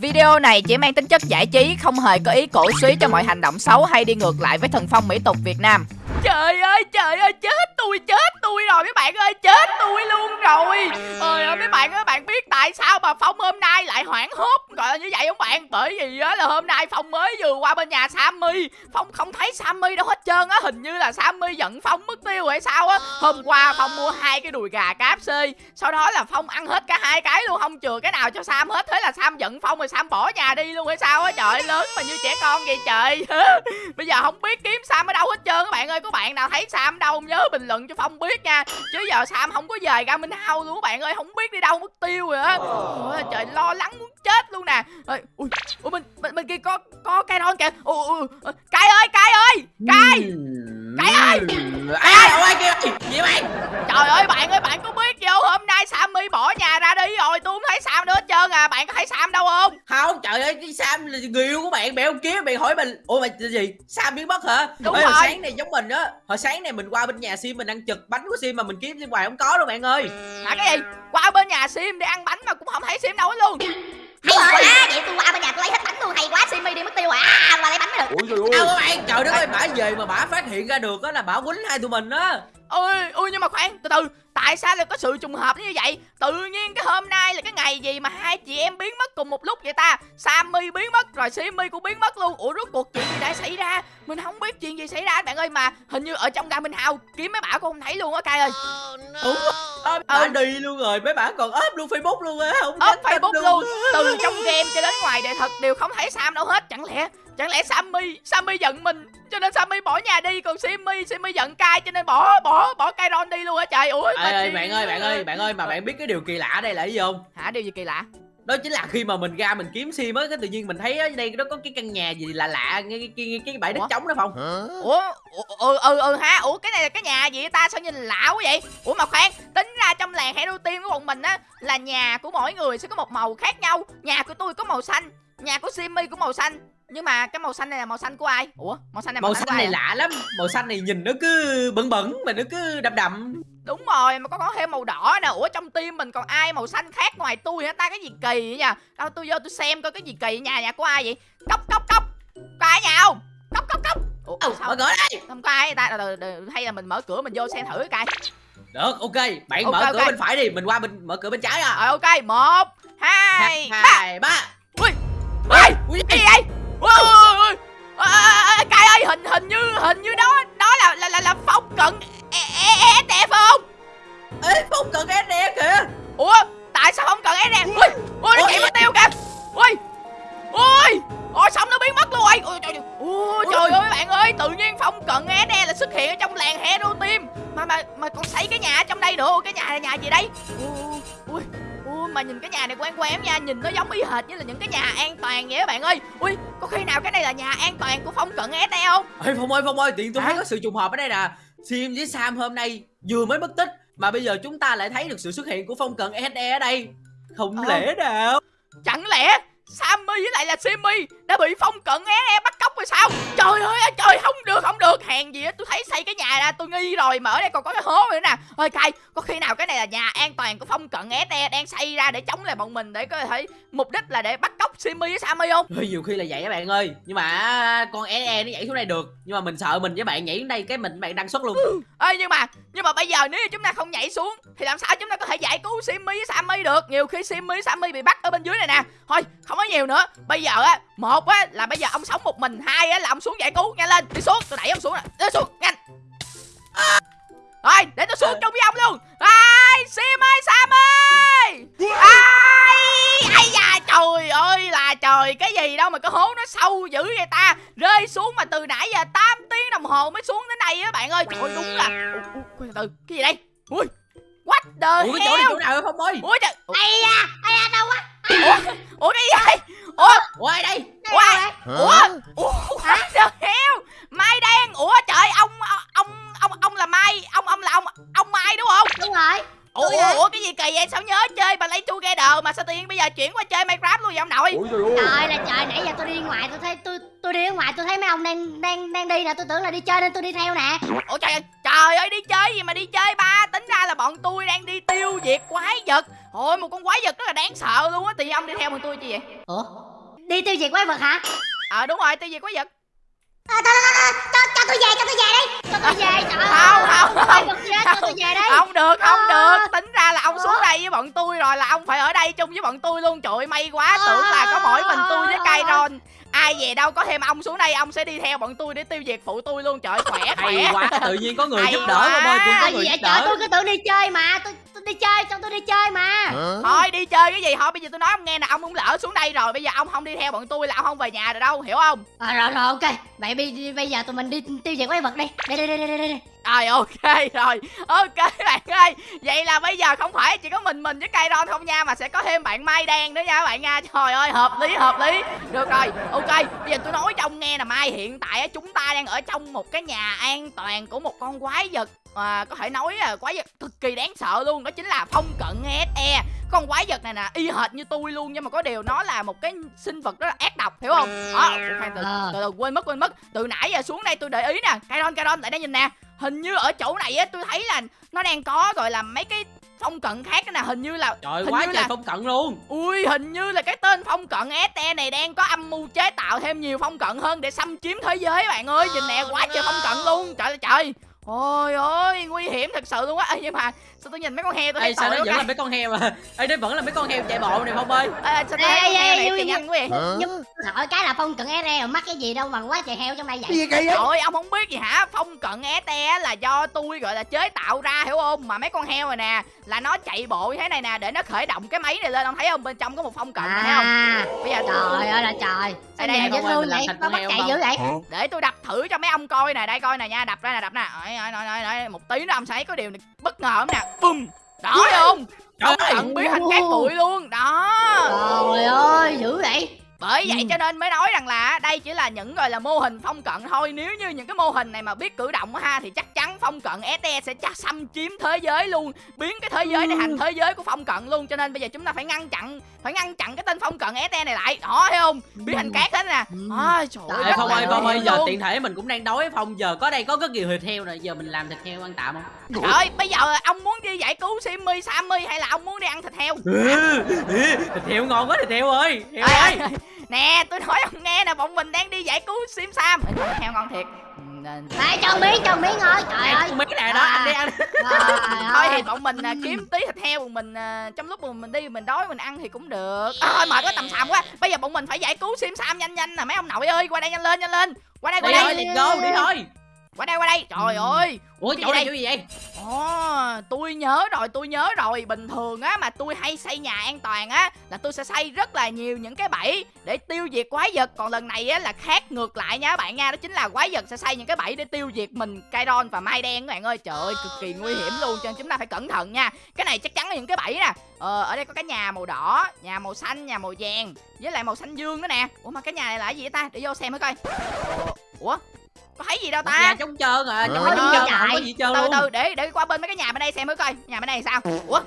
Video này chỉ mang tính chất giải trí, không hề có ý cổ suý cho mọi hành động xấu hay đi ngược lại với thần phong mỹ tục Việt Nam. Trời ơi, trời ơi, chết tôi, chết tôi rồi mấy bạn ơi, chết tôi luôn rồi. Ơi ơi mấy bạn ơi, bạn biết tại sao mà Phong hôm nay lại hoảng hốt gọi là như vậy không bạn? Bởi vì á là hôm nay Phong mới vừa qua bên nhà Sammy, Phong không thấy Sammy đâu hết trơn á, hình như là Sammy giận Phong mất tiêu hay sao á. Hôm qua Phong mua hai cái đùi gà KFC, sau đó là Phong ăn hết cả hai cái luôn, không chừa cái nào cho Sam hết, thế là Sam giận Phong rồi Sam bỏ nhà đi luôn hay sao á? Trời lớn mà như trẻ con vậy trời. Bây giờ không biết kiếm Sam ở đâu hết trơn các bạn ơi, có bạn nào thấy Sam đâu nhớ bình luận cho Phong biết nha. Chứ giờ Sam không có về ra Minh Hao luôn các bạn ơi Không biết đi đâu mất tiêu rồi á. Ôi, Trời lo lắng muốn chết luôn nè. Ôi, ui, ui, bên, bên, bên kia có có cây non kìa? Ui, ui, ui. Cai ơi Cai ơi Cai. Cai ơi. Ơi kìa gì mày Trời ơi bạn ơi bạn có biết không? Hôm nay Sammy bỏ nhà ra đi rồi Tôi không thấy Sam nữa hết trơn à. Bạn có thấy Sam đâu không? Không trời ơi cái sam là người yêu của bạn mẹ không kiếm bạn hỏi mình. Ủa mày gì? Sam biến mất hả? Đúng Ê, rồi. sáng này giống mình á hồi sáng này mình qua bên nhà sim mình ăn chực bánh của sim mà mình kiếm sim hoài không có luôn bạn ơi. Hả cái gì? Qua bên nhà Sim để ăn bánh mà cũng không thấy Sim đâu hết luôn. Hay quá. vậy tôi qua bên nhà tôi lấy hết bánh luôn. Hay quá simi đi mất tiêu. À qua lấy bánh mới được ôi trời đâu ơi trời đất ơi bả về mà bả phát hiện ra được á là bả quýnh hai tụi mình á ôi ôi nhưng mà khoan từ từ. Tại sao lại có sự trùng hợp như vậy? Tự nhiên cái hôm nay là cái ngày gì mà hai chị em biến mất cùng một lúc vậy ta? Sammy biến mất rồi simi cũng biến mất luôn. Ủa rốt cuộc chuyện gì đã xảy ra? Mình không biết chuyện gì xảy ra bạn ơi mà hình như ở trong ga minh hao kiếm mấy bả cũng không thấy luôn á cay ơi. Đúng Ơ, bả đi luôn rồi mấy bả còn ốp luôn facebook luôn á không ốp facebook luôn. từ trong game cho đến ngoài đời thật đều không thấy sam đâu hết chẳng lẽ chẳng lẽ sammy sammy giận mình cho nên sammy bỏ nhà đi còn simi simi giận cai cho nên bỏ bỏ bỏ cai ron đi luôn hả trời. Ủa Ê, chuyện bạn ơi bạn ơi bạn ơi mà bạn biết cái điều kỳ lạ ở đây là gì không? Hả điều gì kỳ lạ? Đó chính là khi mà mình ra mình kiếm sim á cái tự nhiên mình thấy ở đây nó có cái căn nhà gì lạ lạ ngay cái, cái, cái bãi đất trống đó phòng ủa ừ ừ ừ ha ủa cái này là cái nhà gì ta? Sao nhìn lạ quá vậy? Ủa mà khoan tính ra trong làng hero team của bọn mình á là nhà của mỗi người sẽ có một màu khác nhau. Nhà của tôi có màu xanh nhà của simi cũng màu xanh nhưng mà cái màu xanh này là màu xanh của ai? Ủa màu xanh này màu của xanh ai này à? lạ lắm. Màu xanh này nhìn nó cứ bẩn bẩn mà nó cứ đậm đậm. Đúng rồi mà có có thêm màu đỏ nè. Ủa trong team mình còn ai màu xanh khác ngoài tôi hả ta? Cái gì kỳ vậy nha đâu tôi vô tôi xem coi cái gì kỳ nhà nhà của ai vậy? Cốc cốc cốc. Có ai nhà không? Cốc cốc cốc. Ủa ừ, sao? mở cửa đây. Không có ai ta? Hay là mình mở cửa mình vô xem thử cái coi. Được ok. Bạn Ok, mở cửa ok. bên phải đi. Mình qua bên mở cửa bên trái à. Rồi ok. Một hai ba. hai ba. Ui ui. ui gì vậy ờ, ờ, cai ơi hình hình như hình như đó đó là là là, là phong cận. Phải không? Ê cần cái nè kìa. Ủa tại sao không cần nè ui ui nó chạy mất tiêu kìa. Ui ui ôi xong nó biến mất luôn. Rồi ui trời ơi trời ơi bạn ơi tự nhiên phong cận nè là xuất hiện ở trong làng hero team mà mà mà còn xây cái nhà ở trong đây nữa. Cái nhà là nhà gì đây ui mà nhìn cái nhà này quen quen nha nhìn nó giống y hệt như là những cái nhà an toàn vậy á bạn ơi. Ui có khi nào cái này là nhà an toàn của phong cận e không? Ê phong ơi phong ơi tiện tôi Hả? thấy có sự trùng hợp ở đây nè. Sim với sam hôm nay vừa mới mất tích mà bây giờ chúng ta lại thấy được sự xuất hiện của phong cận SE ở đây. Không Ờ. lẽ nào? Chẳng lẽ Sammy với lại là Simi đã bị phong cận é e bắt cóc rồi sao? Trời ơi trời không được không được. Hèn gì á tôi thấy xây cái nhà ra tôi nghi rồi Mà ở đây còn có cái hố nữa nè. Ơi cay có khi nào cái này là nhà an toàn của phong cận é đang xây ra để chống lại bọn mình Để có thể mục đích là để bắt cóc Simi với Sammy không? Ê, nhiều khi là vậy á bạn ơi. Nhưng mà con SE nó nhảy xuống đây được. Nhưng mà mình sợ mình với bạn nhảy xuống đây cái mình bạn đăng xuất luôn. Ê nhưng mà nhưng mà bây giờ nếu như chúng ta không nhảy xuống Thì làm sao chúng ta có thể giải cứu Simi với Sammy được? Nhiều khi Simi với Sammy bị bắt ở bên dưới này nè. Thôi không có nhiều nữa. Bây giờ á Một á là bây giờ ông sống một mình. Hai á là ông xuống giải cứu. Nhanh lên đi xuống. Tôi đẩy ông xuống nè. Đi xuống nhanh. Rồi để tôi xuống chung với ông luôn. Ai Sim ơi Sam ơi. Ai Ai da trời ơi là trời. Cái gì đâu mà cái hố nó sâu dữ vậy ta? Rơi xuống mà từ nãy giờ 8 tiếng đồng hồ mới xuống đến đây á bạn ơi. Ôi đúng là Ủa, ủa, từ cái gì đây? Ui What the ủa cái chỗ này chỗ nào vậy phong ơi? Ủa trời ây da ây da đâu quá? Ủa Ủa cái gì đây Ủa ủa ai đây? Ủa ai? Ủa Ủa the hell Mai đen. Ủa trời ông ông ông ông là Mai. Ông ông là ông ông Mai đúng không? Đúng rồi. Ủa, ủa, ủa cái gì kỳ vậy? Sao nhớ chơi bà lấy together mà sao tự nhiên bây giờ chuyển qua chơi Minecraft luôn vậy ông nội? Ôi trời ơi. Trời ơi là trời nãy giờ tôi đi ngoài tôi thấy tôi tôi đi ở ngoài tôi thấy mấy ông đang đang đang đi nè. Tôi tưởng là đi chơi nên tôi đi theo nè. Ủa trời ơi trời ơi đi chơi gì mà đi chơi ba? Tính ra là bọn tôi đang đi tiêu diệt quái vật. Ôi một con quái vật rất là đáng sợ luôn á. Thì ông đi theo bọn tôi chi vậy? Ủa? Đi tiêu diệt quái vật hả? Ờ đúng rồi tiêu diệt quái vật. À, cho, cho, cho, cho tôi về cho tôi về đi. Cho tôi về trời Không, ơi, không, không. vật chết cho tôi về đây không được không Ờ. được. Tính ra là ông xuống đây với bọn tôi rồi là ông phải ở đây chung với bọn tôi luôn. Trời ơi, may quá. Tưởng là có mỗi mình tôi với Kairon ai về đâu có thêm ông xuống đây ông sẽ đi theo bọn tôi để tiêu diệt phụ tôi luôn. Trời ơi, khỏe hay khỏe. quá tự nhiên có người Hay giúp đỡ quá. không ơi cũng có người giúp vậy trời đỡ. tôi cứ tưởng đi chơi mà tôi, tôi đi chơi cho tôi đi chơi mà. Thôi đi chơi cái gì? Thôi bây giờ tôi nói ông nghe nè ông cũng lỡ xuống đây rồi bây giờ ông không đi theo bọn tôi là ông không về nhà được đâu hiểu không? À, rồi rồi ok. Vậy bây, bây giờ tụi mình đi tiêu diệt quái vật đi. Đi đi đi đi đi, đi. rồi ok rồi. Ok bạn ơi. Vậy là bây giờ không phải chỉ có mình mình với Kairon không nha mà sẽ có thêm bạn Mai đen nữa nha các bạn nha. Trời ơi hợp lý hợp lý. Được rồi ok. Bây giờ tôi nói cho ông nghe là Mai hiện tại á, chúng ta đang ở trong một cái nhà an toàn của một con quái vật à, có thể nói là quái vật cực kỳ đáng sợ luôn đó chính là phong cận SE con quái vật này nè y hệt như tôi luôn nhưng mà có điều nó là một cái sinh vật rất là ác độc hiểu không? Đó khoan từ, Ờ. từ từ quên mất quên mất. Từ nãy giờ xuống đây tôi để ý nè. Kairon Kairon lại đây nhìn nè. Hình như ở chỗ này á tôi thấy là nó đang có gọi là mấy cái phong cận khác nè hình như là trời hình quá như trời là phong cận luôn. Ui hình như là cái tên phong cận SE này đang có âm mưu chế tạo thêm nhiều phong cận hơn để xâm chiếm thế giới bạn ơi. Nhìn nè quá trời phong cận luôn. Trời ơi trời ôi ơi, nguy hiểm thật sự luôn á. Nhưng mà sao tôi nhìn mấy con heo tôi thấy Ê, sao nó vẫn là mấy con heo à? Ê, đây vẫn là mấy con heo chạy bộ này Phong ơi. Ê, sao tôi thấy heo này chạy nhanh quá vậy nhưng hỏi cái là phong cận SE mà mắc cái gì đâu mà quá trời heo trong đây vậy? Gì kỳ vậy? Trời ông không biết gì hả? Phong cận SE là do tôi gọi là chế tạo ra hiểu không? Mà mấy con heo này nè Là nó chạy bộ như thế này nè Để nó khởi động cái máy này lên. Ông thấy không? Bên trong có một phong cận này thấy không? À Bây giờ trời ơi là trời. Đây, sao đây, dễ thương vậy con bắt heo chạy dữ vậy? để tôi đập thử cho mấy ông coi nè Đây coi nè nha Đập ra nè đập nè. Một tí nữa ông sẽ thấy có điều này bất ngờ không nè Bùm. Đó thấy không Trời cận biến thành cát bụi luôn. Đó. Trời ơi dữ vậy bởi vậy Ừ. cho nên mới nói rằng là đây chỉ là những gọi là mô hình phong cận thôi. Nếu như những cái mô hình này mà biết cử động á ha thì chắc chắn phong cận SE sẽ chắc xâm chiếm thế giới luôn biến cái thế giới này thành thế giới của phong cận luôn. Cho nên bây giờ chúng ta phải ngăn chặn phải ngăn chặn cái tên phong cận SE này lại. Đó thấy không? Biến thành cát hết nè. Ừ. à, trời ơi Ê, rất Phong ơi Phong ơi giờ tiện thể mình cũng đang đói Phong. Giờ có đây có rất nhiều thịt heo rồi Giờ mình làm thịt heo ăn tạm không? Trời ơi bây giờ ông muốn đi giải cứu Simmy Sammy hay là ông muốn đi ăn thịt heo? Thịt heo ngon quá thịt heo ơi Heo ơi nè tôi nói ông nghe nè bọn mình đang đi giải cứu Sim Sam. Ê, heo ngon thiệt. Đây cho miếng cho miếng ơi trời ơi. Mấy cái này đó anh đi ăn thôi ơi. thì bọn mình à, kiếm tí thịt heo bọn mình à, trong lúc mà mình đi mình đói mình ăn thì cũng được. À, thôi mệt quá tầm xàm quá. Bây giờ bọn mình phải giải cứu sim sam nhanh nhanh nè mấy ông nội ơi qua đây nhanh lên nhanh lên. Qua đây qua Đi thôi đây let's go đi thôi qua đây qua đây. Trời ơi. Ủa chỗ này chỗ gì vậy? Ồ, tôi nhớ rồi, tôi nhớ rồi. Bình thường á mà tôi hay xây nhà an toàn á Là tôi sẽ xây rất là nhiều những cái bẫy Để tiêu diệt quái vật. Còn lần này á là khác ngược lại nha các bạn nha. Đó chính là quái vật sẽ xây những cái bẫy để tiêu diệt mình Kairon và Mai Đen các bạn ơi. Trời ơi, cực kỳ nguy hiểm luôn. Cho nên chúng ta phải cẩn thận nha. Cái này chắc chắn là những cái bẫy nè. Ờ, ở đây có cái nhà màu đỏ Nhà màu xanh, nhà màu vàng Với lại màu xanh dương nữa nè. Ủa mà cái nhà này là cái gì vậy ta? Để vô xem thử coi. Ủa? Có thấy gì đâu ta? Nhà trống trơn à Ờ, trống trơn không có gì trơn từ luôn. từ để để qua bên mấy cái nhà bên đây xem thử coi. Nhà bên đây sao? Ủa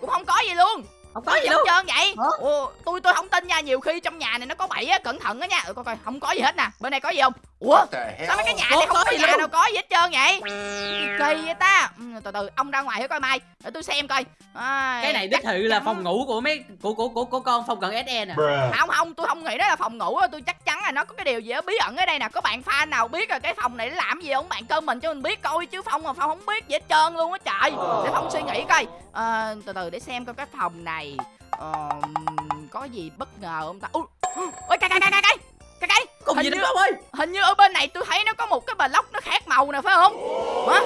cũng không có gì luôn. Không có gì trống luôn. trơn vậy? Ủa? ủa tôi tôi không tin nha nhiều khi trong nhà này nó có bẫy á cẩn thận á nha. Ừ, coi coi không có gì hết nè. Bên đây có gì không ủa sao mấy cái nhà này không có nhà nào có gì hết trơn vậy kỳ vậy ta ừ, từ từ ông ra ngoài thử coi mai để tôi xem coi à, Cái này chắc đích thị là phòng ngủ của mấy của của của, của con Phong cận SE nè không không tôi không nghĩ đó là phòng ngủ tôi chắc chắn là nó có cái điều gì đó bí ẩn ở đây nè có bạn fan nào biết là cái phòng này nó làm gì không bạn comment cho mình biết coi chứ phong mà phong không biết gì hết trơn luôn á trời để phong suy nghĩ coi Ờ, từ từ để xem coi cái phòng này Ờ, có gì bất ngờ không ta ui ôi cái cái cái cái cái cái cái Cùng Hình gì Phong ơi hình như ở bên này tôi thấy nó có một cái block nó khác màu nè phải không hả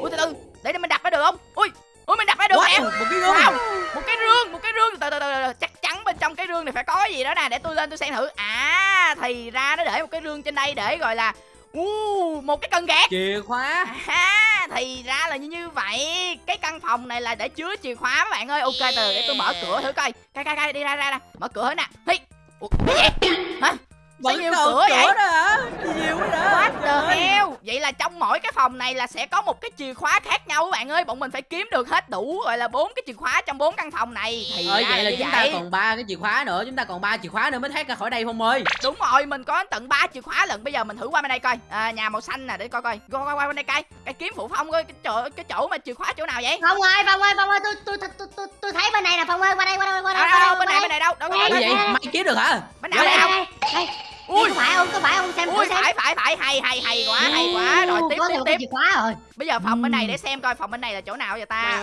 ui từ từ để, mình đặt ra được không ui ui mình đặt ra được nè Wow, một cái gương Wow, một cái rương, một cái rương từ từ từ chắc chắn bên trong cái rương này phải có gì đó nè để tôi lên tôi xem thử. À thì ra nó để một cái rương trên đây để gọi là uh, một cái cần gạt. Chìa khóa À, thì ra là như như vậy. Cái căn phòng này là để chứa chìa khóa các bạn ơi. Ok từ để tôi mở cửa thử coi. Coi coi coi đi ra ra ra. Mở cửa hết nè. Hi. Ủa, cái gì? Hả? Vẫn nhiều còn cửa vậy? đó hả? Nhiều quá đó. What the hell? Vậy là trong mỗi cái phòng này là sẽ có một cái chìa khóa khác nhau các bạn ơi. Bọn mình phải kiếm được hết đủ gọi là bốn cái chìa khóa trong bốn căn phòng này. Thì Ơi ra vậy là chúng ta vậy. còn ba cái chìa khóa nữa chúng ta còn ba chìa khóa nữa mới thoát ra khỏi đây không ơi? Đúng rồi mình có tận ba chìa khóa lận. Bây giờ mình thử qua bên đây coi. À, nhà màu xanh nè để coi coi. Coi coi qua bên đây coi. Cái kiếm phụ phong coi cái chỗ cái chỗ mà chìa khóa chỗ nào vậy? Phong ơi, Phong ơi, Phong ơi, tôi tôi tôi tôi tôi thấy bên này nè. Phong ơi, qua đây, qua đây, qua đâu đây, đâu đâu qua bên này đây. bên này đâu? Đâu Ủa đâu vậy mày kiếm được hả? Bên nào bên đây. Ui Có phải không? Có phải không? Xem ui xem. phải phải phải hay hay hay quá hay quá rồi tiếp có tiếp cái tiếp khóa rồi. bây giờ phòng bên này để xem coi phòng bên này là chỗ nào vậy ta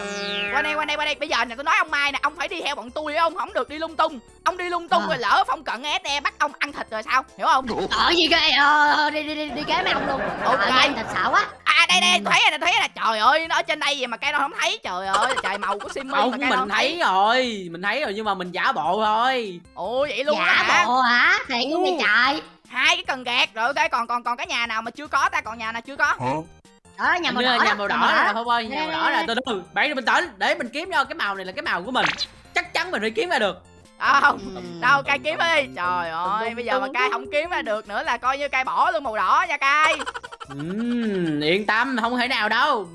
qua đây qua đây qua đây bây giờ nè tôi nói ông mai nè ông phải đi theo bọn tôi ông không được đi lung tung ông đi lung tung À. rồi lỡ phong cận SE bắt ông ăn thịt rồi sao hiểu không Ở gì ghê, ờ, đi đi đi đi kế mấy ông luôn. Ok. Anh thật sợ quá. Đây đây tôi thấy rồi thấy rồi nè trời ơi nó ở trên đây vậy mà cây nó không thấy. Trời ơi trời màu của simmy không mà mình thấy rồi mình thấy rồi nhưng mà mình giả bộ thôi. Ồ vậy luôn á Giả hả bộ hả? Thiệt luôn đi Ồ. trời. hai cái cần gạt rồi ok còn còn còn cái nhà nào mà chưa có ta? Còn nhà nào chưa có? Ở nhà màu Hình như đỏ là nhà đó, màu nhà đỏ màu nè đỏ. không ơi nhà màu đỏ nè. Từ từ bạn bình tĩnh để mình kiếm cho cái màu này là cái màu của mình. Chắc chắn mình phải kiếm ra được. Không đâu cay kiếm đi. Trời ơi bây giờ mà cay không kiếm ra được nữa là coi như cay bỏ luôn màu đỏ nha cay Ừm, yên tâm không thể nào đâu.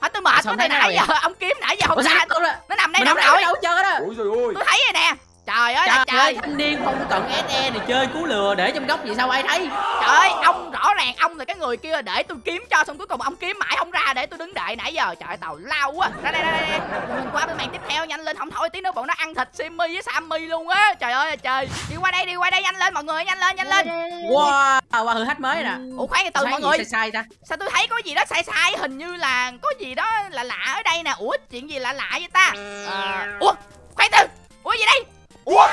Hết tôi mệt quá từ nào nãy giờ ông kiếm nãy giờ không Ủa sao ra đó nó nằm đây không rồi đâu đâu chơi đó? Ôi trời ơi. Tôi thấy rồi nè trời ơi trời ơi trời thanh niên không cận SE này chơi cú lừa để trong góc vậy sao ai thấy. Trời ơi ông rõ ràng ông là cái người kia để tôi kiếm cho xong cuối cùng ông kiếm mãi không ra để tôi đứng đợi nãy giờ. Trời tào lao quá. Ra đây ra đây, đây. mình qua bên màn tiếp theo nhanh lên. Không thôi tí nữa bọn nó ăn thịt Simmy với Sammy luôn á. Trời ơi trời. Đi qua đây đi qua đây nhanh lên mọi người nhanh lên nhanh lên. Wow qua thử thách mới nè. Ủa khoan từ mọi gì người. sai sai ta. Sao tôi thấy có gì đó sai sai? Hình như là có gì đó là lạ ở đây nè. Ủa chuyện gì lạ lạ vậy ta? À, ủa khoan từ. Ủa gì đây ủa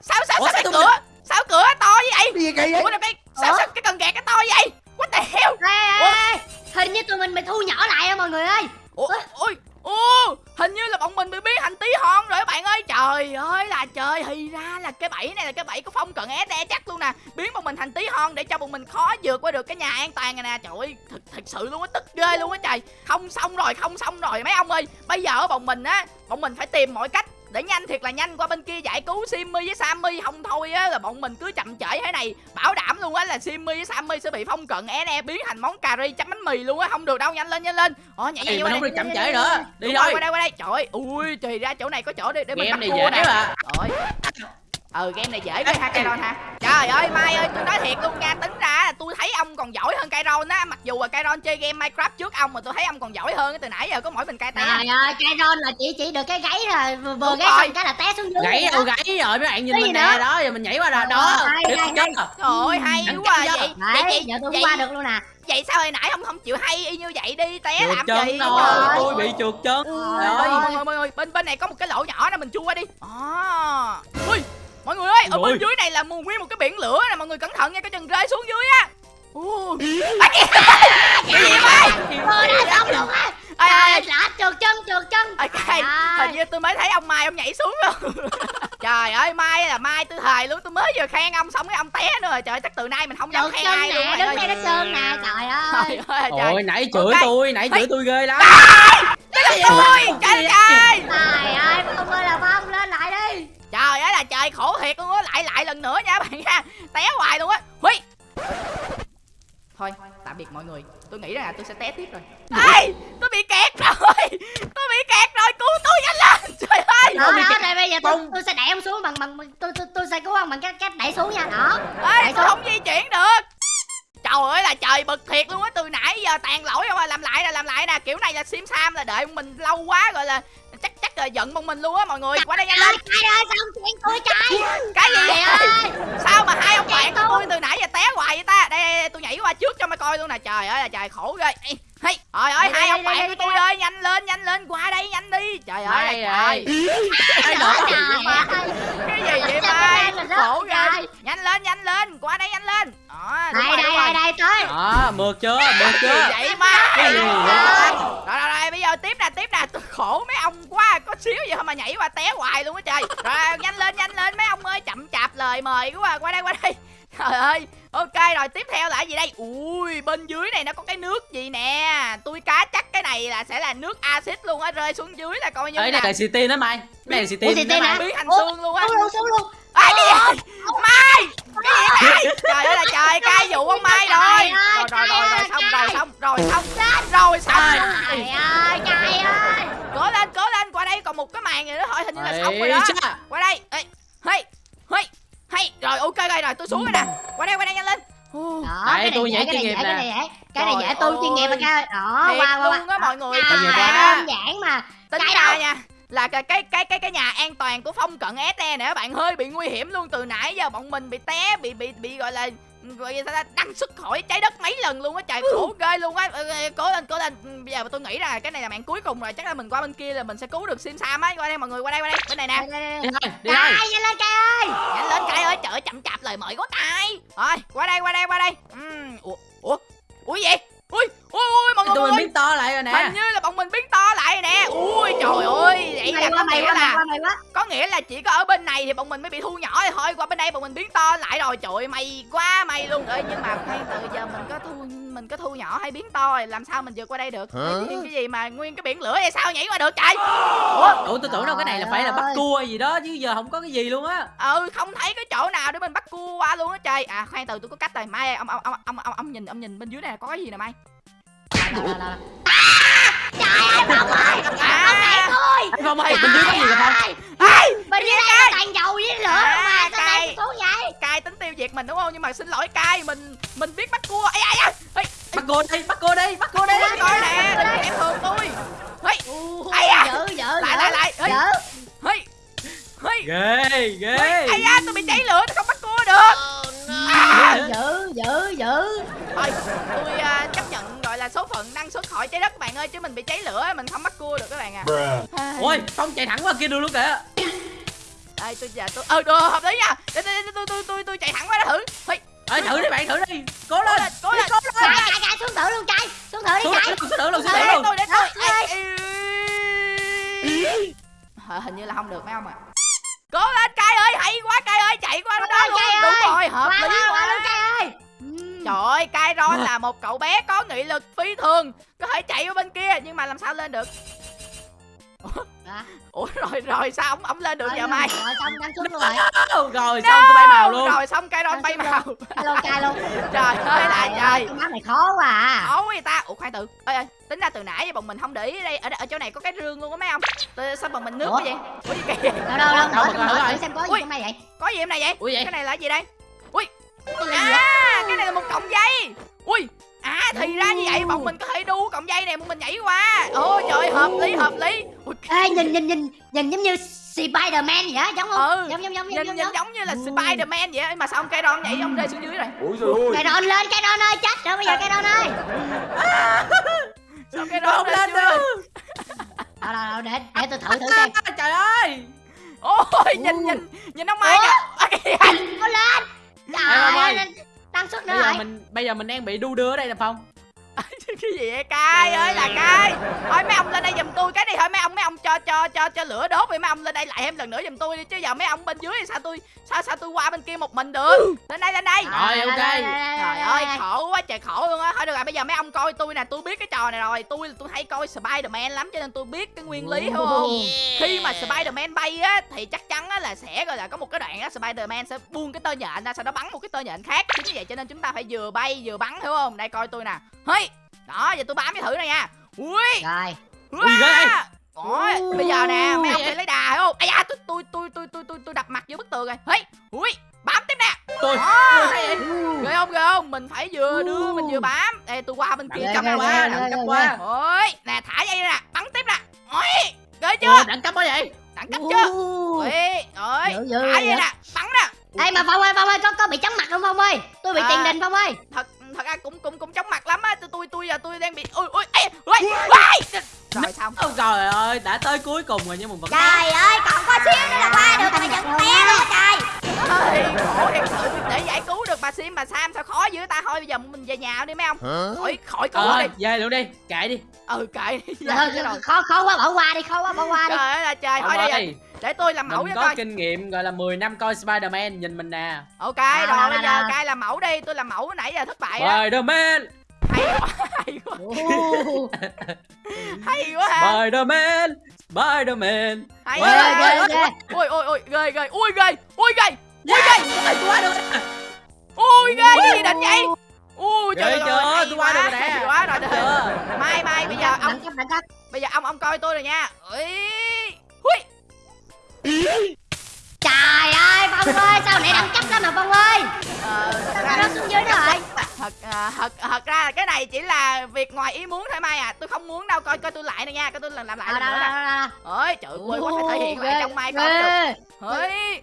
sao sao Ủa, sao cái sao cửa? Sao cửa to như vậy? Gì kỳ vậy? Ủa cái sao Ủa? sao cái cần gạt cái to như vậy? What the hell? Ê, ê, ê, Hình như tụi mình bị thu nhỏ lại á mọi người ơi. ủa ôi ô hình như là bọn mình bị biến thành tí hon rồi các bạn ơi. Trời ơi là trời thì ra là cái bẫy này là cái bẫy của phong cận SE chắc luôn nè. Biến bọn mình thành tí hon để cho bọn mình khó vượt qua được cái nhà an toàn này nè. Trời ơi thật thật sự luôn á tức ghê luôn á trời. Không xong rồi không xong rồi. Mấy ông ơi bây giờ bọn mình á bọn mình phải tìm mọi cách để nhanh thiệt là nhanh qua bên kia giải cứu Simmy với Sammy không thôi á là bọn mình cứ chậm trễ thế này. Bảo đảm luôn á là Simmy với Sammy sẽ bị phong cận SE biến thành món cà ri chấm bánh mì luôn á không được đâu nhanh lên nhanh lên. Ờ nhảy nhảy qua đây. chậm trễ nữa đi rồi, qua đây qua đây trời ơi ui thì ra chỗ này có chỗ để để mình bắt cua nè. mà rồi ừ game này dễ ghê ha Kairon ha trời ơi mai ơi tôi nói thiệt luôn nha tính ra là tôi thấy ông còn giỏi hơn Kairon á mặc dù là Kairon chơi game Minecraft trước ông mà tôi thấy ông còn giỏi hơn từ nãy giờ có mỗi mình cay té Trời ơi, cái ron là chỉ chỉ được cái gáy rồi, vừa, vừa Đúng gáy rồi. xong cái là té xuống dưới. gãy rồi đâu đó. gãy rồi mấy bạn nhìn mình nè đó giờ mình nhảy qua rồi đó trời ơi hay quá vậy chưa? vậy giờ tôi qua được luôn nè. vậy sao hồi nãy ông không chịu hay y như vậy đi té trượt làm chân gì rồi tôi bị trượt chân Ui, Trời ơi. mọi người mọi người bên bên này có một cái lỗ nhỏ nè mình chui qua đi à. ui mọi người ơi ở bên dưới này là nguyên một cái biển lửa nè mọi người cẩn thận nha có chừng rơi xuống dưới á Ui. À, kìa. cái gì vậy Tôi đã xong luôn á. Ai ai lạ trượt chân, trượt chân. Trời. hình như tôi mới thấy ông mai ông nhảy xuống rồi trời ơi mai là mai tôi thề luôn. Tôi mới vừa khen ông xong cái ông té nữa. Rồi trời chắc từ nay mình không dám khen ai luôn nè, mọi đứng đây nó trơn nè, trời ơi. trời ơi. ôi nãy chửi Ok. tôi nãy chửi tôi ghê lắm. Tôi trời trời Trời ơi, không ơi là phong lên lại đi. trời ơi là trời khổ thiệt luôn á. Lại lại lần nữa nha bạn nha té hoài luôn á. Huy! Thôi tạm biệt mọi người. Tôi nghĩ rằng là tôi sẽ té tiếp rồi. Ê tôi bị kẹt rồi tôi bị kẹt rồi cứu tôi nhanh lên trời ơi Đó, giờ tôi, sẽ đẩy ông xuống bằng bằng tôi tôi tôi sẽ cứu ông bằng cách cách đẩy xuống nha. Đó. ê Đẩy tôi xuống. không di chuyển được. Trời ơi là trời bực thiệt luôn á từ nãy giờ tàn lỗi không à. Làm lại nè làm lại nè. Kiểu này là sim sam là đợi mình lâu quá rồi là chắc chắc là giận bọn mình luôn á mọi người. Qua đây nhanh lên. Trời ơi, sao ông chuyện tôi trời. cái gì vậy? Ơi. sao mà hai ông bạn của tôi. từ nãy giờ té hoài vậy ta? Đây, đây, đây tôi nhảy qua trước cho mày coi luôn nè. Trời ơi là trời khổ ghê hey, trời ơi hai ông bạn của tôi ơi nhanh lên nhanh lên qua đây nhanh đi. Trời ơi trời cái gì vậy mai khổ ghê rồi? nhanh lên nhanh lên qua đây nhanh lên. Đây đây đây đây tới. đó mượt chưa mượt chưa? vậy gì rồi rồi rồi bây giờ tiếp nè tiếp nè. Tôi khổ mấy ông quá có xíu gì mà nhảy qua té hoài luôn á trời. Rồi nhanh lên nhanh lên mấy ông ơi chậm chạp lời mời quá à. qua đây qua đây trời ơi ok rồi tiếp theo là cái gì đây? Ui bên dưới này nó có cái nước gì nè? Tôi cá chắc cái này là sẽ là nước axit luôn á rơi xuống dưới là coi như Ê, là này là city đó mày. Cái này là city city đó biến thành xương luôn á. Xuống luôn, xuống luôn. à, cái gì mai cái gì vậy? Trời ơi. Là trời cai dụ ông mai rồi. Trời ơi, rồi rồi rồi xong rồi xong Trời ơi Trai ơi cố lên cố lên qua đây còn một cái màn nữa thôi hình như là xong rồi đó. qua đây Ê, hey hey hey rồi ok rồi rồi tôi xuống rồi nè. Qua đây qua đây nhanh lên. Đó, Đây, cái tôi này chuyên nghiệp dễ, cái nè. này dễ. Cái này dễ tôi chuyên nghiệp mà ơi. ca Đó, thiệt qua qua luôn á mọi người. Tính ra đơn giản mà. Tính Cái ra nha là cái cái cái cái cái nhà an toàn của phong cận SE nè các bạn. Hơi bị nguy hiểm luôn từ nãy giờ bọn mình bị té bị bị bị gọi là sao ta đăng xuất khỏi trái đất mấy lần luôn á trời khổ ghê luôn á. Ừ, ừ, cố lên cố lên. Ừ, bây giờ tôi nghĩ là cái này là mạng cuối cùng rồi chắc là mình qua bên kia là mình sẽ cứu được sim sam á. Qua đây mọi người qua đây qua đây. Bên này nè. Đi đây. thôi, đi thôi. Nhanh lên cai ơi. Nhanh lên cay ơi. Trời chậm chạp lời mời quá cay rồi qua đây qua đây qua đây. Ừm, ủa ủa ủa gì ui ui ui mọi người Tụi mình biến to lại rồi nè. hình như là bọn mình biến to lại nè. Ui trời ơi vậy là Mày có nghĩa là có nghĩa là chỉ có ở bên này thì bọn mình mới bị thu nhỏ thì thôi. Qua bên đây bọn mình biến to lại rồi. Trời ơi, may quá may luôn. Ơi nhưng mà khoan từ giờ mình có thu mình có thu nhỏ hay biến to thì làm sao mình vượt qua đây được? Cái, cái gì mà nguyên cái biển lửa hay sao nhảy qua được trời? Ủa? Ủa tôi tưởng đâu cái này là phải là bắt cua gì đó chứ giờ không có cái gì luôn á. ừ không thấy cái chỗ nào để mình bắt cua qua luôn á trời. À khoan từ tôi có cách rồi. Mai ông ông ông ông ông, ông nhìn ông nhìn bên dưới này có cái gì nè mai? Đâu. Trời ơi Phong ơi đẩy à Ê, Phong ơi, bên dưới có gì vậy Phong? Ê, Bên dưới đây là toàn dầu với lửa À, không mà Sao cay. đẩy tôi xuống vậy cai tính tiêu diệt mình đúng không? Nhưng mà xin lỗi cai mình mình biết bắt cua. Ai ai ai Ê, Bắt cô đi, bắt cô đi, bắt cô đi. Ôi, coi nè đừng em thường tôi. Ê, Ui, Ai à? Lại lại lại. Ê, ê, Ghê, ghê. ai da tôi bị cháy lửa tôi không bắt cua được. À, Dữ dữ dữ thôi tôi à, chấp nhận gọi là số phận năng xuất khỏi trái đất bạn ơi chứ mình bị cháy lửa mình không bắt cua được các bạn à. Ai. Ôi, Phong chạy thẳng qua kia đường luôn kìa. Đây tôi giờ tôi ờ được hợp lý nha. Để tôi tôi tôi tôi tôi chạy thẳng qua đó thử. Ê, Ê, thử đi bạn, thử đi. Cố cố lên. lên cố lên. Cai cai cai xuống thử luôn cai Xuống thử đi Xuống cai thử luôn, xuống thử luôn, xuống thử luôn. tôi để tôi hình như là không được mấy ông ạ. Cố lên cai ơi hay quá cai ơi chạy qua đó luôn. đúng rồi hợp lý qua qua luôn quá cai ơi. Trời ơi cai ron là một cậu bé có nghị lực phi thường. Có thể chạy qua bên kia nhưng mà làm sao lên được Hả? ủa rồi rồi sao ông ông lên được giờ mai Rồi xong đang xuống luôn rồi. Đâu, Rồi, xong tôi bay màu luôn. rồi xong cai ron bay màu Hello cai luôn trời ơi là trời Cái map này khó quá à. Khó vậy ta. Ủa khoan từ. Ơi ơi tính ra từ nãy giờ bọn mình không để ý ở đây ở, ở chỗ này có cái rương luôn á mấy ông. Sao bọn mình nước Ủa? quá vậy? Ủa gì? Kìa Đâu đâu đâu Đâu, thử xem có gì Ui. trong này vậy? có gì em này vậy? Cái này là gì đây? Cái gì vậy? À cái này là một cọng dây. Ui à thì ra như vậy bọn mình có thể đu cọng dây này bọn mình nhảy qua. Ôi trời hợp lý hợp lý. Ui, Ê nhìn nhìn nhìn nhìn giống như Spiderman vậy á giống không? Ừ, giống giống giống nhìn giống nhìn giống. giống như là Ừ. Spiderman vậy á. mà sao ông cây đòn nhảy ông rơi xuống dưới rồi? Ôi trời ơi. Cây đòn lên cây đòn ơi chết rồi bây giờ cây đòn ơi. Sao Nó rơi lên được. đâu đâu đâu để để tôi thử thử xem. À, Trời ơi. ôi nhìn nhìn nhìn ông mai kìa. Kìa. có lên. Trời ơi ơi. tăng suất nữa Bây giờ rồi mình bây giờ mình đang bị đu đưa ở đây nè Phong. Cái gì vậy cai ơi là cai? Thôi mấy ông lên đây giùm tôi cái đi thôi mấy ông mấy ông cho cho cho cho lửa đốt đi mấy ông lên đây lại thêm lần nữa giùm tôi đi chứ giờ mấy ông bên dưới thì sao tôi sao sao tôi qua bên kia một mình được? Lên đây lên đây. Rồi, ok. trời ơi khổ quá trời khổ luôn á. Thôi được rồi bây giờ mấy ông coi tôi nè tôi biết cái trò này rồi. Tôi tôi hay coi Spiderman lắm cho nên tôi biết cái nguyên lý hiểu không? Khi mà Spiderman bay á thì chắc chắn á là sẽ gọi là có một cái đoạn á Spiderman sẽ buông cái tơ nhện ra sau đó bắn một cái tơ nhện khác. Chính vì vậy cho nên chúng ta phải vừa bay vừa bắn hiểu không? Đây coi tôi nè. Hey đó giờ tôi bám cái thử này nha. Ui. Rồi. Ui, ghê. Ôi, bây giờ nè mấy ông phải lấy đà hiểu không? Ai da tôi tôi tôi tôi tôi tôi tôi đập mặt vô bức tường rồi. Hey ui bám tiếp nè. Tôi ghê không ghê không? Mình phải vừa đưa mình vừa bám. Đây tôi qua bên kia cầm qua. ghê, qua. ôi nè thả dây nè. Bắn tiếp nè. Ôi ghê chưa? Đẳng cấp quá vậy? đẳng cấp chưa? Ôi dữ, thả dây nè. Bắn nè. Ê mà Phong ơi Phong ơi có có bị chóng mặt không Phong ơi? Tôi bị À. tiền đình Phong ơi. thật thật ra cũng cũng cũng chóng mặt lắm á. Tôi tôi tôi giờ tôi đang bị ui ui ê ui ui. rồi xong. Ôi trời ơi, đã tới cuối cùng rồi nhưng mà vẫn trời ơi còn có xíu nữa là qua được mà vẫn té luôn trời Ơi, khổ thiệt sự để giải cứu được bà Sim bà Sam sao khó dữ ta? Thôi bây giờ mình về nhà đi mấy ông. Khỏi khỏi cứu Ờ, đi. về luôn đi, kệ đi. ừ kệ đi. Thôi, Dạ, rồi khó khó quá bỏ qua đi khó quá bỏ qua đi. Trời ơi là trời thôi đi. ơi, để tôi làm mẫu mình cho có coi. kinh nghiệm gọi là 10 năm coi Spider-Man, nhìn mình nè. ok Nào, rồi bây giờ cai làm mẫu đi tôi làm mẫu nãy giờ thất bại đó. Spider-Man, hay quá hay quá. Hay quá ha. Spider-Man, Spider-Man. hay quá. ui ui ui ghê ghê ui ghê. Ui ghê ui ghê Ôi, quá được. ui ghê cái gì định vậy ui trời ơi chưa? tôi qua được rồi nè. quá rồi được Chưa? mai mai bây giờ ông bây giờ ông ông coi tôi rồi nha. Ui. Trời ơi phong ơi sao này đẳng cấp lắm mà phong ơi? Ờ, thật sao ra- nó xuống dưới rồi thật à, thật thật ra là cái này chỉ là việc ngoài ý muốn thôi mai à. Tôi không muốn đâu coi coi tôi lại nè nha coi tôi làm làm lại đâu lần đâu nữa nè. ơi trời ơi quá phải thể hiện lại trong mai con được. Ơi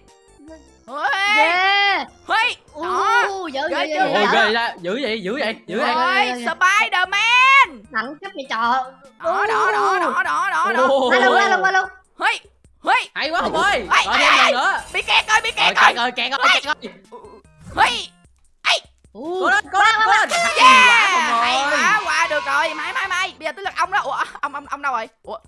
ơi ghê! Ơi đó! dữ dữ ghê ra, dữ vậy, dữ vậy, dữ vậy. Ôi. ơi Spiderman! Đẳng cấp vậy trời. Đó đó đó đó đó đó qua luôn qua luôn qua luôn. Ơi ơi Hay quá Hùng ơi. Rồi thêm lần nữa. bị kẹt rồi bị kẹt rồi kẹt rồi, kẹt rồi, kẹt rồi. Ú, Cố lên, cố lên, cố lên. Hay yeah! quá qua được rồi. Mai mai mai bây giờ tới lượt ông đó. Ủa ông ông ông đâu rồi? Ủa?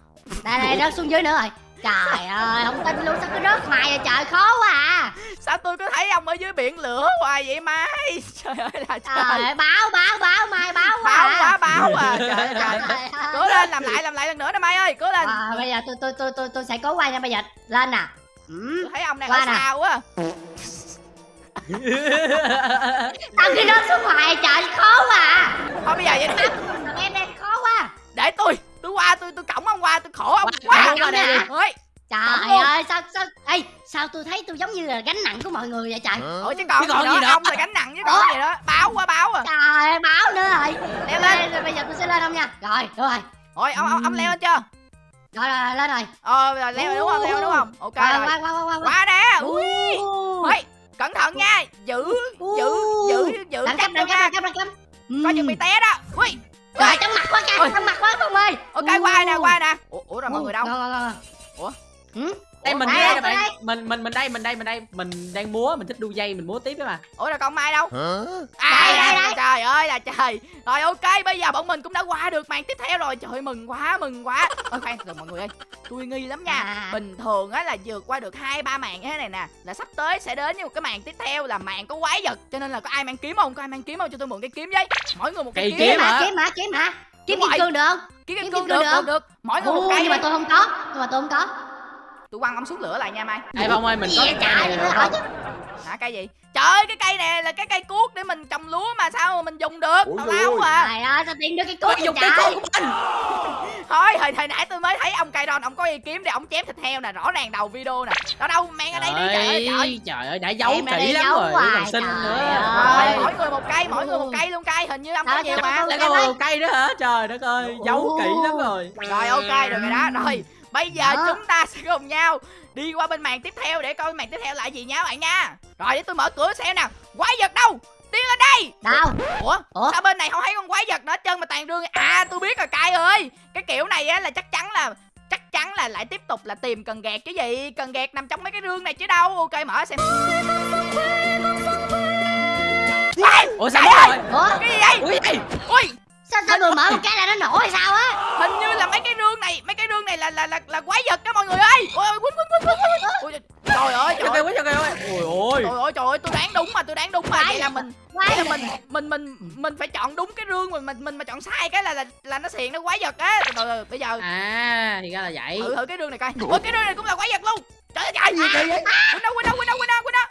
Đây đây rớt xuống dưới nữa rồi trời ơi không tin luôn sao cứ rớt hoài vậy? Trời khó quá à. Sao tôi có thấy ông ở dưới biển lửa hoài vậy mai? Trời ơi là trời. Trời ơi báo báo báo mai báo quá báo à. quá báo à. Trời ơi trời. Ơi. cố lên làm lại làm lại lần nữa nè mai ơi cố lên. À, bây giờ tôi tôi tôi tôi tôi sẽ cố qua nha bây giờ. Lên nè. Ừ. tôi thấy ông đang Qua ở nè. xa quá. Tao cứ rớt xuống hoài trời khó quá à. Thôi bây giờ vậy đi. Em đang khó quá. Để tôi qua tôi tôi cõng ông qua tôi khổ ông quá qua đây ơi. Trời ơi sao sao ê sao tôi thấy tôi giống như là gánh nặng của mọi người vậy trời? Ủa chứ còn, Chứ còn gì gì nữa ông là gánh nặng chứ còn gì nữa. Báo quá báo à. Trời ơi báo nữa rồi. Leo lên. Rồi bây giờ tôi sẽ lên không nha. Rồi được rồi. Ôi ông ông, ông leo lên chưa? Rồi rồi lên rồi. Ờ rồi leo rồi đúng không? Leo rồi đúng không? Ok rồi rồi. qua qua qua qua. Qua nè. Ui Ui. ôi cẩn thận nha. Giữ giữ giữ giữ đẳng chắc cấp đẳng cấp nha. đẳng cấp coi chừng bị té đó. Ui trời trong mặt quá kìa trong mặt quá không ơi. Ok qua nè qua nè? Ủa, ủa rồi mọi người đâu? Ủa? ừ? Đây mình Đây, bạn. Mình mình mình đây, mình đây, mình đây. Mình đang múa, mình thích đu dây, mình múa tiếp đấy mà. ủa rồi con mai đâu? À Đây, đây, đây. trời ơi là trời. Rồi ok bây giờ bọn mình cũng đã qua được màn tiếp theo rồi. Trời mừng quá mừng quá. Ôi khoan từ mọi người ơi. Tôi nghi lắm nha. À. bình thường á là vượt qua được hai ba màn như thế này nè là sắp tới sẽ đến với một cái màn tiếp theo là màn có quái vật. Cho nên là có ai mang kiếm không? Có ai mang kiếm không? Cho tôi mượn cái kiếm với. Mỗi người một cái Cây kiếm, kiếm kiếm hả? Hả? kiếm hả? Kiếm hả? Kiếm kim rồi. cương được không? Kiếm kiếm kim cương được được. mỗi người một cây nhưng mà tôi không có. Nhưng mà tôi không có tôi quăng ông xuống lửa lại nha mai. Ê Phong ơi, mình có cái cây này được không? hả cây gì? Trời ơi cái cây này là cái cây cuốc để mình trồng lúa mà sao mà mình dùng được? Tào lao à. Trời ơi sao tiên đưa cái cốt dùng trời? côn của mình. thôi hồi hồi nãy tôi mới thấy ông cây ron ông có y kiếm để ông chém thịt heo nè rõ ràng đầu video nè. Đâu đâu mang ở đây đi trời ơi trời. Trời trời ơi, đã giấu kỹ lắm giấu rồi, còn xin trời nữa. ơi. rồi mỗi người một cây mỗi người một cây luôn cây. Hình như ông có Đó, nhiều mà. Lại có một cây nữa hả? Trời đất ơi, giấu kỹ lắm rồi. rồi ok được rồi đó. Rồi bây giờ Đó. chúng ta sẽ cùng nhau đi qua bên màn tiếp theo để coi màn tiếp theo là gì nha bạn nha. Rồi để tôi mở cửa xem nào. Quái vật đâu? Tiến lên đây. Đâu? Ủa, Ủa? sao bên này không thấy con quái vật nữa trơn mà toàn rương à tôi biết rồi cay ơi. Cái kiểu này á là chắc chắn là chắc chắn là lại tiếp tục là tìm cần gạt chứ gì. Cần gạt nằm trong mấy cái rương này chứ đâu. Ok mở xem. Ủa sao rồi? ủa? Cái gì vậy? Ui, ê, ui! Sao sao vừa mở một cái là nó nổ hay sao á? Hình như là mấy cái rương này mấy cái rương này là là là, là quái vật đó mọi người ơi. Ôi ôi quýnh quýnh quýnh quýnh trời ơi trời cho ơi cây quá. Ôi trời ơi. Trời ơi tôi đoán đúng mà tôi đoán đúng mà. Vậy là mình vậy là mình mình mình mình phải chọn đúng cái rương mình mình mình mà chọn sai cái là là là nó xiền nó quái vật á. Từ từ bây giờ À, thì ra là vậy. thử thử cái rương này coi. Ôi cái rương này cũng là quái vật luôn. Trời ơi trời. Quên đâu quên đâu quên đâu quên đâu quên đâu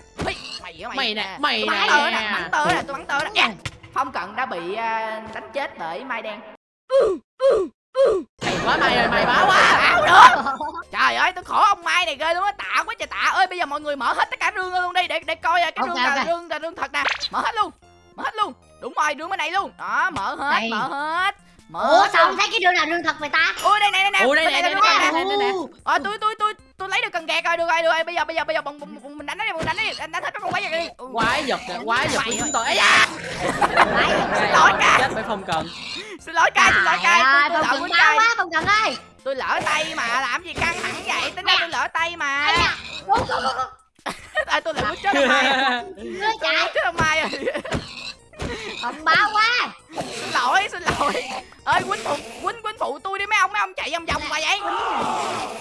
mày á mày. Mày nè, mày tôi bắn nè. tơ nè bắn tơ nè tôi bắn tơ nè. Dạ. phong cận đã bị à, đánh chết bởi mai đen Mày quá mày rồi, mày bá quá. Ảo nữa trời ơi tôi khổ ông mai này ghê luôn á tạ quá trời tạ ơi bây giờ mọi người mở hết tất cả rương luôn đi để để coi à, cái Ok, rương là ok. rương là rương thật nè mở hết luôn mở hết luôn đúng rồi rương bên này luôn đó mở hết Đây. mở hết mở ủa hết sao không thấy cái đường nào đường thật vậy ta ui đây này đây nè Ủa, đây nè, là đây rương nè, thật đây nè, đây nè. ờ tôi tôi tôi tôi lấy được cần gạt rồi được rồi được rồi bây giờ bây giờ bây giờ bọn, mình đánh nó đi mình đánh đi đánh, đánh hết các con quái vật đi Ừ. Quái vật, quái vật của chúng tôi. Ây da. Quái vật. Xin lỗi ca. Chết bởi phong cần. Xin lỗi cay xin lỗi cay tôi, lỡ quýnh quá không cần ơi. Tôi lỡ tay mà làm gì căng thẳng vậy? Tính ra tôi lỡ tay mà. Tôi lỡ quýnh chết ông mai tôi trời quýnh chết ông mai rồi không báo quá. Xin lỗi xin lỗi. Ơi quýnh phụ quýnh quýnh phụ tôi đi mấy ông mấy ông chạy vòng vòng mà vậy?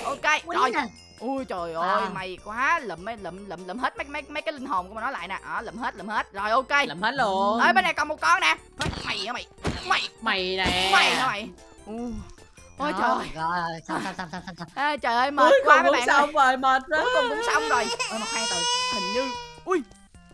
Ok rồi ui trời ơi À. mày quá. Lụm mấy lụm lụm lụm hết mấy mấy mấy cái linh hồn của mà nó lại nè. Đó lụm hết lụm hết. Rồi ok. Làm hết luôn. ơi bên này còn một con nè. Mày á mày? Mày. Mày nè. mày hả mày? U. ôi trời ơi rồi xong xong xong xong xong xong à, trời ơi mệt Cuối quá mấy bạn ơi. xong rồi, mệt quá. cuối cùng cũng xong rồi. Ôi mà khoan từ. Hình như ui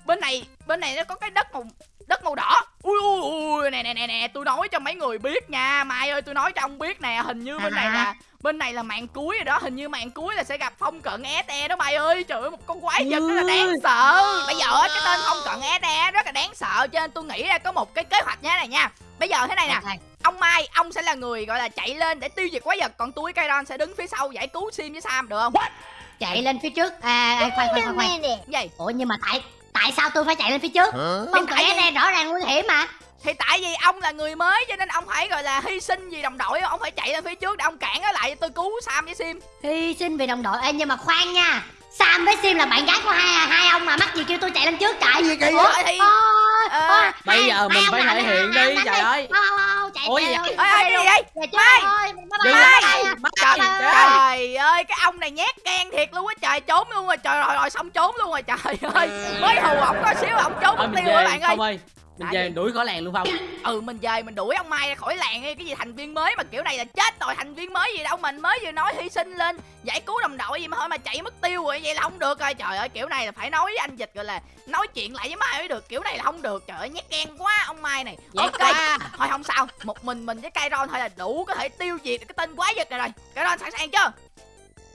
bên này bên này nó có cái đất màu đất màu đỏ. Ui ui ui nè nè nè nè tôi nói cho mấy người biết nha. Mai ơi tôi nói cho ông biết nè hình như bên này là bên này là màn cuối rồi đó hình như màn cuối là sẽ gặp phong cận se đó mày ơi. Trời ơi một con quái vật rất là đáng sợ. Bây giờ á, cái tên phong cận se rất là đáng sợ cho nên tôi nghĩ ra có một cái kế hoạch như thế này nha. Bây giờ thế này nè ông mai ông sẽ là người gọi là chạy lên để tiêu diệt quái vật còn tôi với Kairon sẽ đứng phía sau giải cứu sim với sam được không? Chạy lên phía trước. À, à khoan khoan khoan khoan. Gì? Ủa nhưng mà tại tại sao tôi phải chạy lên phía trước? Không tại cần vì- SE rõ ràng nguy hiểm mà. Thì tại vì ông là người mới cho nên ông phải gọi là hy sinh vì đồng đội. Ông phải chạy lên phía trước để ông cản nó lại tôi cứu sam với sim. Hy sinh vì đồng đội. Ê, nhưng mà khoan nha Sam với Sim là bạn gái của hai hai ông mà mắc gì kêu tôi chạy lên trước trời. Gì kỳ vậy? Bây giờ mình phải thể hiện đi trời ơi. chạy chạy gì ơi gì vậy Mai! Mai, trời, ơi. Cái ông này nhát gan thiệt luôn á trời trốn luôn rồi trời rồi rồi xong trốn luôn rồi trời ơi. Mới hù ổng có xíu ổng trốn mất tiêu rồi bạn ơi Mình về đuổi khỏi làng luôn Phong. Ừ mình về mình đuổi ông mai ra khỏi làng đi cái gì thành viên mới mà kiểu này là chết rồi thành viên mới gì đâu mình mới vừa nói hy sinh lên giải cứu đồng đội gì mà thôi mà chạy mất tiêu rồi vậy là không được rồi. Trời ơi kiểu này là phải nói với anh dịch gọi là nói chuyện lại với mai mới được kiểu này là không được. Trời ơi nhát gan quá ông mai này. Nhát ok quá. thôi không sao một mình mình với Kairon thôi là đủ có thể tiêu diệt được cái tên quái vật này rồi. Kairon sẵn sàng chưa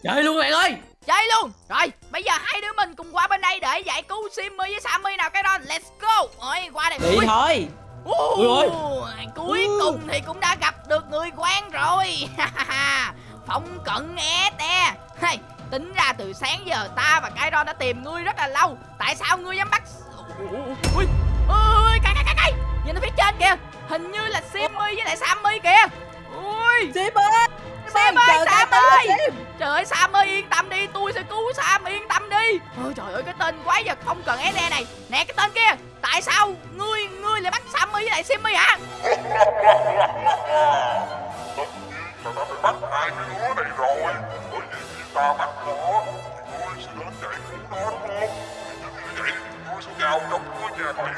Chơi luôn bạn ơi! Chơi luôn! Rồi bây giờ hai đứa mình cùng qua bên đây để giải cứu Simmy với Sammy nào Kairon let's go! Ôi qua đây Đi thôi. Ui. Cuối cùng thì cũng đã gặp được người quen rồi. Phong cận e te. Hey, Tính ra từ sáng giờ ta và Kairon đã tìm ngươi rất là lâu. Tại sao ngươi dám bắt Ui Ui Cay cay cay cay Nhìn ở phía trên kìa. Hình như là Simmy với lại Sammy kìa. Ui. Sim Sim ơi Sam ta ơi. Trời ơi Sam ơi yên tâm đi Tôi sẽ cứu Sam yên tâm đi. Ôi trời ơi cái tên quái vật không cần SE này. Nè cái tên kia Tại sao ngươi ngươi lại bắt Sammy với lại Simmy hả? Tất nhiên là ta phải bắt hai cái đứa này rồi Bởi vì khi ta bắt nó Thì ngươi sẽ đến giải cứu nó đúng không Thì như vậy ngươi sẽ vào trong ngôi nhà bẫy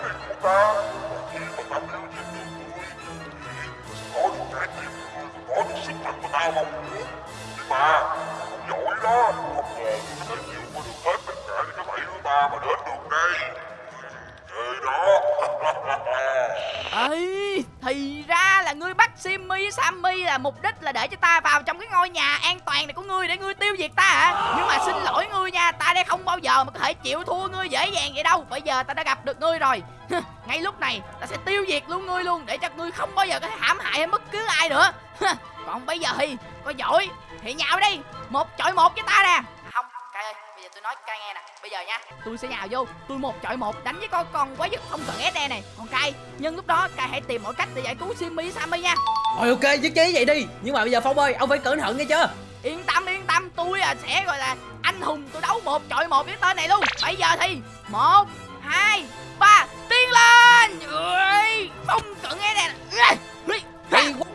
mục đích là để cho ta vào trong cái ngôi nhà an toàn này của ngươi để ngươi tiêu diệt ta hả? Nhưng mà xin lỗi ngươi nha, ta đây không bao giờ mà có thể chịu thua ngươi dễ dàng vậy đâu. Bây giờ ta đã gặp được ngươi rồi. Ngay lúc này ta sẽ tiêu diệt luôn ngươi luôn để cho ngươi không bao giờ có thể hãm hại hay bất cứ ai nữa. Còn bây giờ thì, có giỏi, thì nhào đi. Một chọi một với ta nè nói cay nghe nè. Bây giờ nha. Tôi sẽ nhào vô. Tôi một chọi một đánh với con con quái vật không cần SE này. Còn cay nhưng lúc đó cay hãy tìm mọi cách để giải cứu Simmy với Sammy nha. Rồi ok nhất trí vậy đi. Nhưng mà bây giờ Phong ơi ông phải cẩn thận nghe chưa yên tâm yên tâm. Tôi à sẽ gọi là anh hùng. Tôi đấu một chọi một với tên này luôn. Bây giờ thì một hai ba tiến lên! Ui, không cần nè. Ui, Hay quá.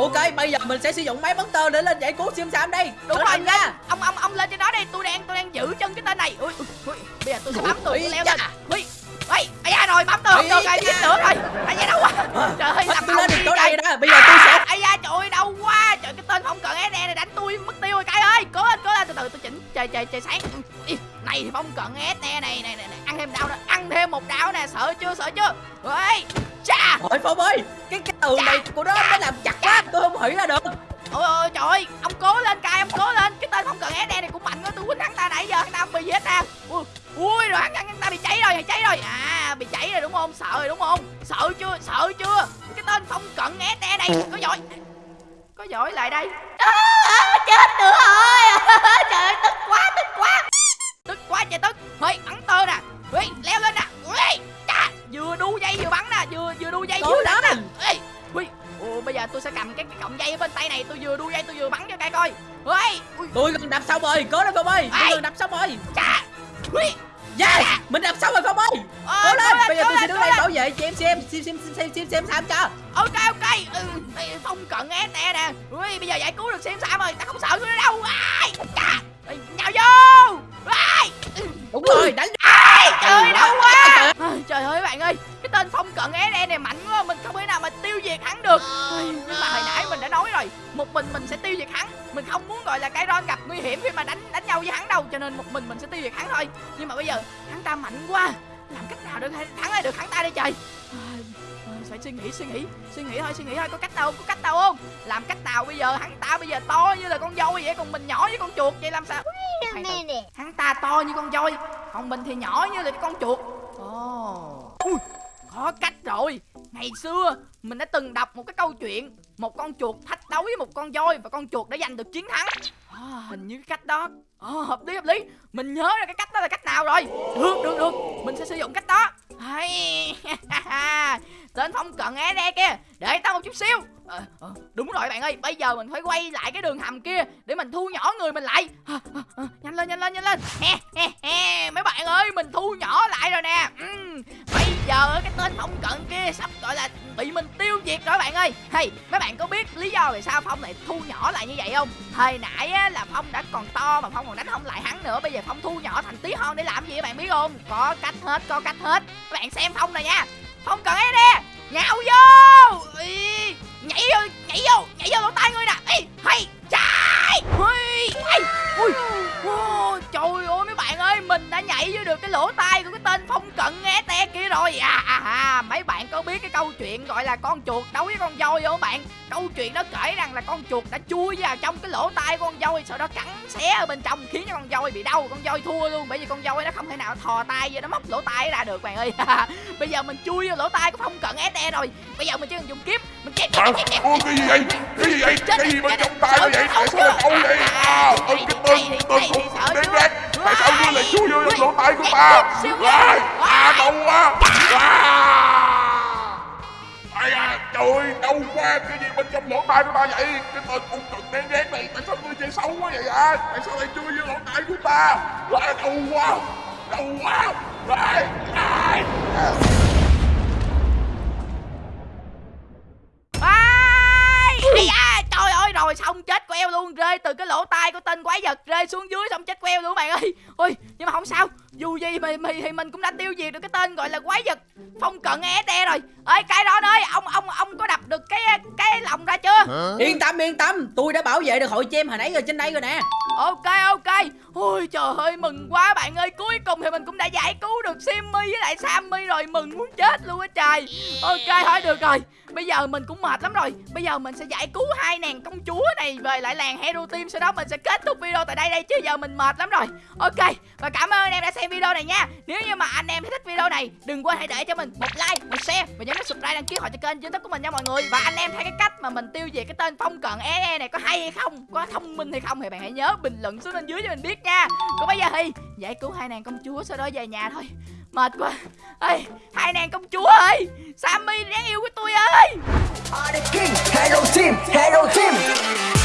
Ok bây giờ mình sẽ sử dụng máy bắn tơ để lên giải cứu Sim Sam đây. Đúng rồi nha. ông ông ông lên trên đó đi. Tôi đang giữ chân cái tên này. Ui, ui, ui. bây giờ tôi sẽ bấm tường leo lên. Ui ui ai da rồi bấm tường Ui, được rồi dính nữa rồi. Ai da đâu quá. Trời ơi làm tôi lên được trời. này đó Bây giờ tôi sẽ ai da trời ơi đau quá. Trời cái tên không cần SE này đánh tôi mất tiêu rồi cái ơi. Cố lên cố lên từ từ tôi chỉnh trời trời trời sáng. Ui, này thì không cần SE này này này, ăn thêm đau nữa ăn thêm một đau nè sợ chưa sợ chưa? Ui cha Thôi Phong ơi Cái cái tường này của nó nó làm chặt quá Tôi không hủy ra được ôi ôi trời ơi ông cố lên cài ông cố lên. Cái tên không cần SE này cũng mạnh quá tôi quýnh hắn ta nãy giờ hắn ta không bị gì hết nè. Ui, ui rồi hắn, hắn, ta bị cháy rồi cháy rồi. À bị cháy rồi đúng không? Sợ rồi đúng không? Sợ chưa sợ chưa? Cái tên không cần SE này có giỏi. Có giỏi lại đây. À, chết nữa rồi. Trời ơi tức quá tức quá. Tức quá trời tức. Ê, bắn tơ nè. Ê, leo lên nè. Ê, chà, vừa đu dây vừa bắn nè vừa vừa đu dây vừa đánh nè. Ê, ui, bây giờ tôi sẽ cầm cái, cái cọng dây ở bên tay này tôi vừa đu dây tôi vừa bắn cho cay coi. Ui, Tôi gần đập xong rồi Cố lên Phong ơi. Tôi gần đập xong rồi chà! Yes Mình đập xong rồi Phong ơi. Ờ, Cố lên. Bây giờ tôi sẽ đứng đây bảo vệ chị em xem Sim Sim Sim Sim Sim Sam cho. Ok ok. Ừ, ê, Phong cận SE nè Ui, bây giờ giải cứu được xem sao rồi. Ta không sợ nữa đâu. Ai, chà, nhào vô! Ai, ừ. Đúng rồi đánh Trời ơi, Trời đau ơi, quá. À, Trời ơi bạn ơi Cái tên phong cận SE này mạnh quá Mình không thể nào mà tiêu diệt hắn được. Ây, Nhưng mà hồi nãy mình đã nói rồi Một mình mình sẽ tiêu diệt hắn. Mình không muốn gọi là cái ron gặp nguy hiểm khi mà đánh đánh nhau với hắn đâu Cho nên một mình mình sẽ tiêu diệt hắn thôi. Nhưng mà bây giờ hắn ta mạnh quá. Làm cách nào được thắng lại được hắn ta đây trời? À, phải suy nghĩ suy nghĩ. Suy nghĩ thôi suy nghĩ thôi. Có cách đâu có cách đâu không? Làm cách nào bây giờ? Hắn ta bây giờ to như là con voi vậy còn mình nhỏ như con chuột vậy làm sao? Hắn ta to như con voi còn mình thì nhỏ như là con chuột. Ồ. Ui có cách rồi. Ngày xưa mình đã từng đọc một cái câu chuyện một con chuột thách đấu với một con voi và con chuột đã giành được chiến thắng. À, hình như cái cách đó à, hợp lý hợp lý. Mình nhớ ra cái cách đó là cách nào rồi? Được được được. Mình sẽ sử dụng cách đó. Hay. Tên phong cận é đe kia để tao một chút xíu. À, đúng rồi bạn ơi bây giờ mình phải quay lại cái đường hầm kia để mình thu nhỏ người mình lại. À, à, à, nhanh lên nhanh lên nhanh lên. He, he, he. mấy bạn ơi mình thu nhỏ lại rồi nè. Ừ, bây giờ cái tên phong cận kia sắp gọi là bị mình tiêu diệt rồi bạn ơi. Hay mấy bạn có biết lý do vì sao phong lại thu nhỏ lại như vậy không? Thời nãy á, là phong đã còn to mà phong còn đánh không lại hắn nữa. Bây giờ phong thu nhỏ thành tí hon để làm gì các bạn biết không? Có cách hết có cách hết. Các bạn xem phong này nha. Phong cần ấy nè? Nhào vô! Ý, nhảy vô nhảy vô nhảy vô lỗ tai ngươi nè. Ê, hay trái. Ui, ui, wow, trời ơi mấy bạn ơi mình đã nhảy vô được cái lỗ tai của cái tên phong cận nghe te kia rồi. À, à, à mấy bạn có biết cái câu chuyện gọi là con chuột đấu với con voi không bạn? Câu chuyện đó kể rằng là con chuột đã chui vào trong cái lỗ tai của con voi sau đó cắn xé ở bên trong khiến cho con voi bị đau con voi thua luôn bởi vì con voi nó không thể nào thò tay vô nó móc lỗ tai ra được bạn ơi. Bây giờ mình chui vô lỗ tai của phong cận te rồi. Bây giờ mình chỉ cần dùng kiếm mình chém Hả? cái gì vậy? Cái gì vậy? Cái gì bên trong tay vậy? Tại sao lại đau vậy? À, ơ cái tên, tên cũng đen đen Tại sao ngươi lại chui vô trong lỗ tai của ta? À, à, đau quá À Ai à, trời ơi, đau quá Cái gì bên trong lỗ tai của ta vậy? Cái tên cũng cực đen đen này Tại sao ngươi chơi xấu quá vậy à? Tại sao lại chui vô lỗ tai của ta? À, đau quá Đau quá ai ai da trời ơi rồi xong chết queo luôn rơi từ cái lỗ tai của tên quái vật rơi xuống dưới xong chết queo luôn bạn ơi. Ôi nhưng mà không sao dù gì mà, mà thì mình cũng đã tiêu diệt được cái tên gọi là quái vật phong cận đe rồi. Ơi cái đó ơi ông ông ông có đập được cái cái lòng ra chưa? Yên tâm yên tâm Tôi đã bảo vệ được hội chem hồi nãy rồi trên đây rồi nè. Ok ok. Ôi trời ơi mừng quá bạn ơi. Cuối cùng thì mình cũng đã giải cứu được simmy với lại sammy rồi mừng muốn chết luôn á trời. Ok thôi được rồi. Bây giờ mình cũng mệt lắm rồi. Bây giờ mình sẽ giải cứu hai nàng công chúa này về lại làng hero team, sau đó mình sẽ kết thúc video tại đây đây, chứ giờ mình mệt lắm rồi. Ok, và cảm ơn anh em đã xem video này nha. Nếu như mà anh em thích video này, đừng quên hãy để cho mình một like, một share và nhấn nút subscribe đăng ký họ cho kênh youtube của mình nha mọi người. Và anh em thấy cái cách mà mình tiêu diệt cái tên phong cận e này có hay hay không? Có thông minh hay không thì bạn hãy nhớ bình luận xuống bên dưới cho mình biết nha. Còn bây giờ thì giải cứu hai nàng công chúa, sau đó về nhà thôi mệt quá. Ê hai nàng công chúa ơi. Sammy đáng yêu của tôi ơi. Are Hero Team, Hero Team.